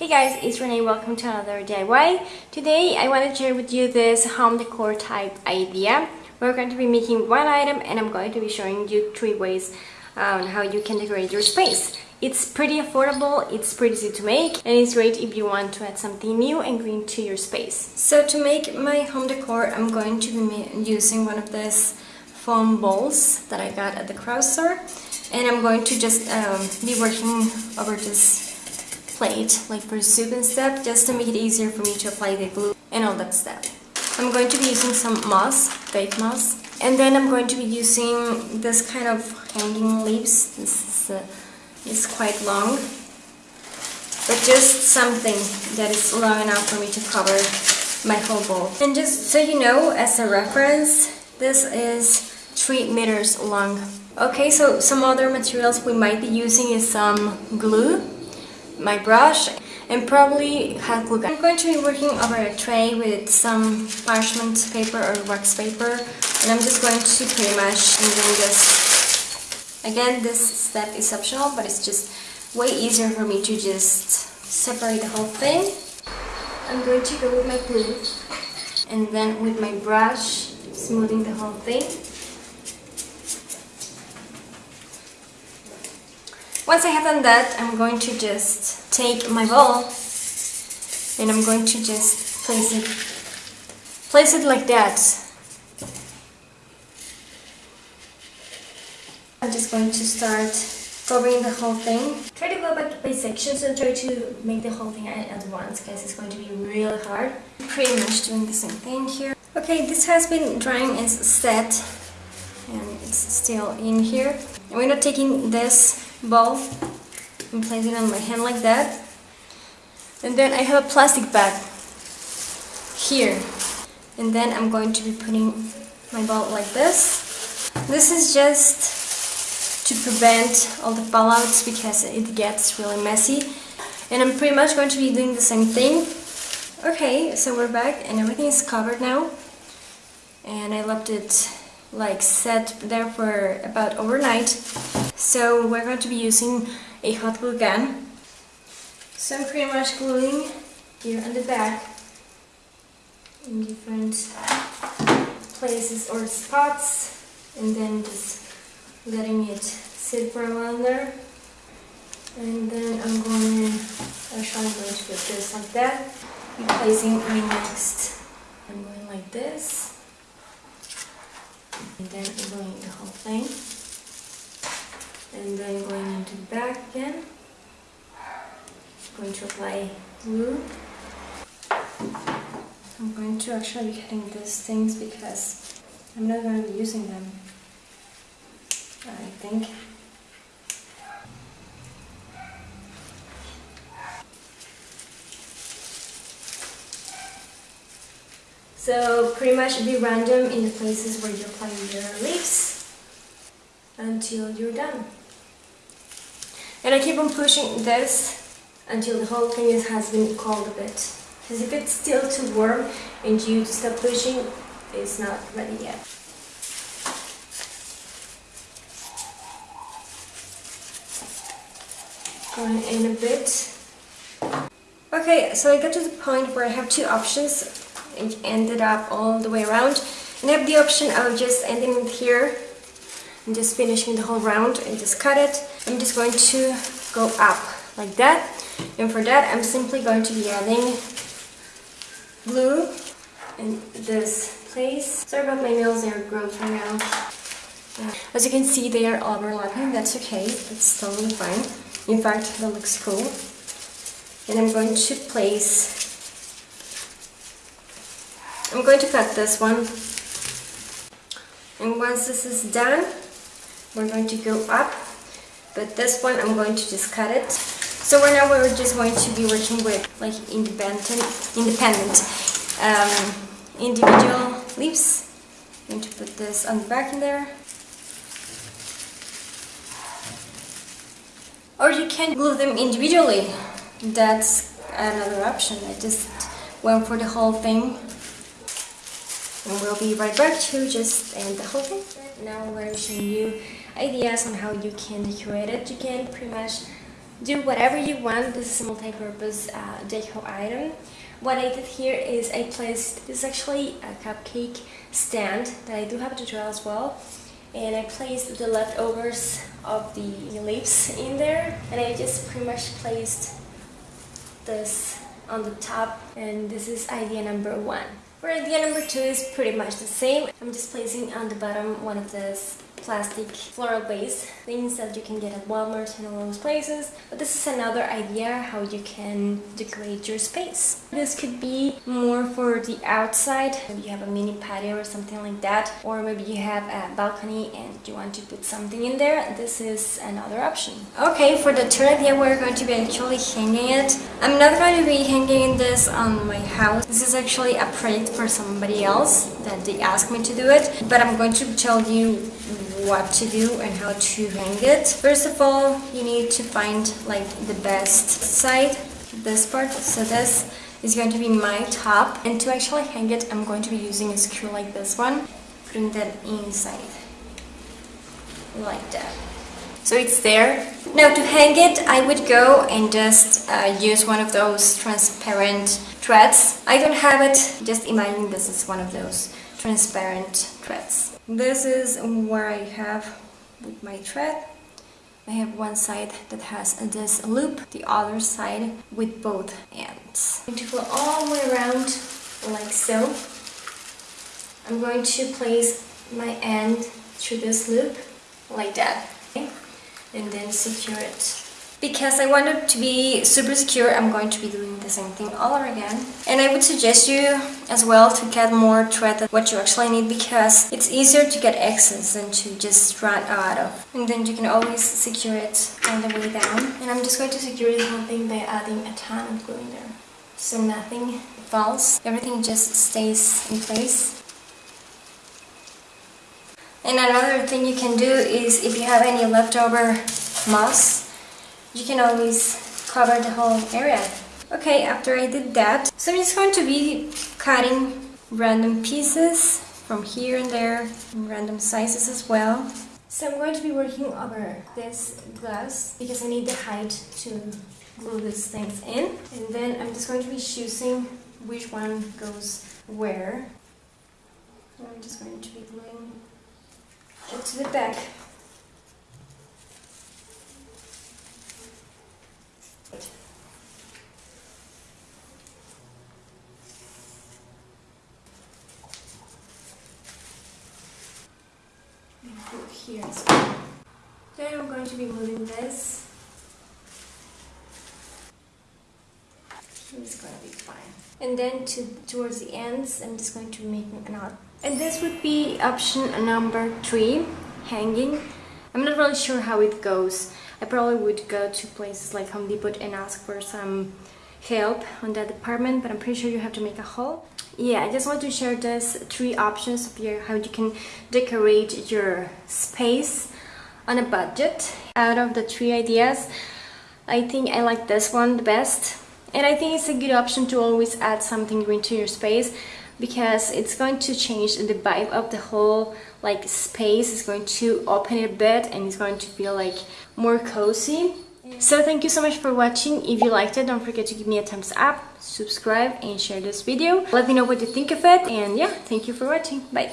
Hey guys, it's Renee. Welcome to another DIY. Today I want to share with you this home decor type idea. We're going to be making one item and I'm going to be showing you three ways on how you can decorate your space. It's pretty affordable, it's pretty easy to make and it's great if you want to add something new and green to your space. So to make my home decor I'm going to be using one of these foam balls that I got at the craft store and I'm going to just um, be working over this plate like for soup and stuff just to make it easier for me to apply the glue and all that stuff. I'm going to be using some moss, fake moss, and then I'm going to be using this kind of hanging leaves. This is, uh, is quite long, but just something that is long enough for me to cover my whole bowl. And just so you know, as a reference, this is 3 meters long. Okay, so some other materials we might be using is some glue my brush and probably hot glue gun. I'm going to be working over a tray with some parchment paper or wax paper and I'm just going to pretty much this. Again, this step is optional but it's just way easier for me to just separate the whole thing. I'm going to go with my glue and then with my brush smoothing the whole thing. Once I have done that, I'm going to just take my bowl and I'm going to just place it place it like that. I'm just going to start covering the whole thing. Try to go back by sections and try to make the whole thing at once because it's going to be really hard. Pretty much doing the same thing here. Okay, this has been drying as set and it's still in here. And we're not taking this ball and place it on my hand like that. And then I have a plastic bag here. And then I'm going to be putting my ball like this. This is just to prevent all the fallouts because it gets really messy. And I'm pretty much going to be doing the same thing. Okay, so we're back and everything is covered now. And I left it like set there for about overnight. So we're going to be using a hot glue gun. So I'm pretty much gluing here on the back in different places or spots and then just letting it sit for a while there. And then I'm going, to, actually I'm going to put this like that. Placing my next, I'm going like this and then I'm going the whole thing and then going into the back again. Going to apply glue. I'm going to actually be cutting these things because I'm not going to be using them I think. So pretty much be random in the places where you're applying your leaves until you're done. And I keep on pushing this until the whole thing has been cold a bit. Because if it's still too warm and you stop pushing, it's not ready yet. Going in a bit. Okay, so I got to the point where I have two options it ended up all the way around. And I have the option of just ending it here and just finishing the whole round and just cut it. I'm just going to go up like that. And for that, I'm simply going to be adding glue in this place. Sorry about my nails, they're gross right now. Uh, as you can see, they are overlapping. That's okay. It's totally fine. In fact, that looks cool. And I'm going to place I'm going to cut this one and once this is done we're going to go up but this one I'm going to just cut it. So right now we're just going to be working with like independent independent um, individual leaves. I'm going to put this on the back in there. Or you can glue them individually. That's another option. I just went for the whole thing. And we'll be right back to just end the whole thing. Now I'm going to show you ideas on how you can decorate it. You can pretty much do whatever you want. This is a multi-purpose uh, deco item. What I did here is I placed, this is actually a cupcake stand that I do have a tutorial as well. And I placed the leftovers of the leaves in there. And I just pretty much placed this on the top. And this is idea number one. For idea number two is pretty much the same. I'm just placing on the bottom one of these plastic floral base things that you can get at Walmart and all those places. But this is another idea how you can decorate your space. This could be more for the outside. Maybe you have a mini patio or something like that or maybe you have a balcony and you want to put something in there. This is another option. Okay for the third idea we're going to be actually hanging it. I'm not going to be hanging this on my house. This is actually a project for somebody else that they asked me to do it. But I'm going to tell you what to do and how to hang it. First of all, you need to find like the best side, this part. So this is going to be my top. And to actually hang it, I'm going to be using a screw like this one, putting that inside, like that. So it's there. Now to hang it, I would go and just uh, use one of those transparent threads. I don't have it, just imagine this is one of those transparent threads. This is where I have my thread. I have one side that has this loop, the other side with both ends. I'm going to go all the way around like so. I'm going to place my end through this loop like that okay? and then secure it because I wanted to be super secure, I'm going to be doing the same thing all over again. And I would suggest you as well to get more thread than what you actually need because it's easier to get excess than to just run out of. And then you can always secure it all the way down. And I'm just going to secure this whole thing by adding a ton of glue in there. So nothing falls, everything just stays in place. And another thing you can do is if you have any leftover moss, you can always cover the whole area. Okay, after I did that, so I'm just going to be cutting random pieces from here and there, random sizes as well. So I'm going to be working over this glass because I need the height to glue these things in. And then I'm just going to be choosing which one goes where. I'm just going to be gluing it to the back here as well. Then I'm going to be moving this. It's gonna be fine. And then to towards the ends, I'm just going to make a knot. And this would be option number three, hanging. I'm not really sure how it goes. I probably would go to places like Home Depot and ask for some help on that department, but I'm pretty sure you have to make a haul. Yeah I just want to share these three options of your how you can decorate your space on a budget. Out of the three ideas I think I like this one the best and I think it's a good option to always add something green to your space because it's going to change the vibe of the whole like space. It's going to open it a bit and it's going to feel like more cozy so thank you so much for watching. If you liked it, don't forget to give me a thumbs up, subscribe and share this video. Let me know what you think of it and yeah, thank you for watching. Bye.